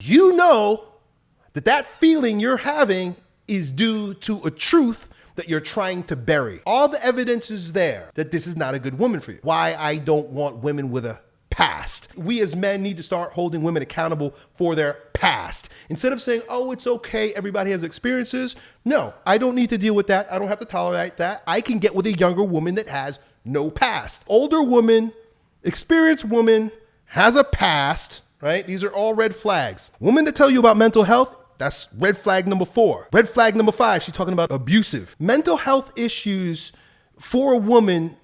you know that that feeling you're having is due to a truth that you're trying to bury. All the evidence is there that this is not a good woman for you. Why I don't want women with a past. We as men need to start holding women accountable for their past. Instead of saying, oh, it's okay, everybody has experiences. No, I don't need to deal with that. I don't have to tolerate that. I can get with a younger woman that has no past. Older woman, experienced woman, has a past, right? These are all red flags. Women that tell you about mental health, that's red flag number four. Red flag number five, she's talking about abusive. Mental health issues for a woman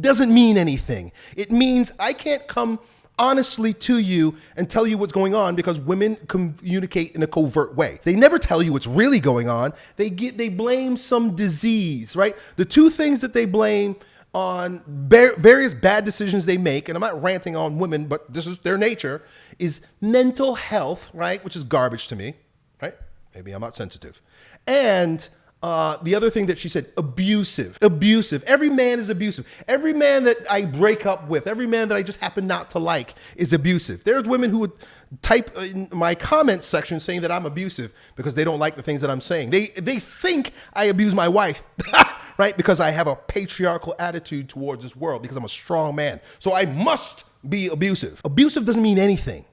doesn't mean anything. It means I can't come honestly to you and tell you what's going on because women communicate in a covert way. They never tell you what's really going on. They get they blame some disease, right? The two things that they blame on various bad decisions they make, and I'm not ranting on women, but this is their nature, is mental health, right? Which is garbage to me, right? Maybe I'm not sensitive. And uh, the other thing that she said, abusive, abusive. Every man is abusive. Every man that I break up with, every man that I just happen not to like is abusive. There's women who would type in my comment section saying that I'm abusive because they don't like the things that I'm saying. They, they think I abuse my wife, right? Because I have a patriarchal attitude towards this world because I'm a strong man. So I must be abusive. Abusive doesn't mean anything.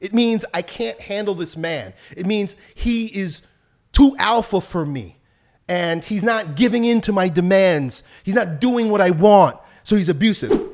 It means I can't handle this man. It means he is too alpha for me and he's not giving in to my demands. He's not doing what I want. So he's abusive.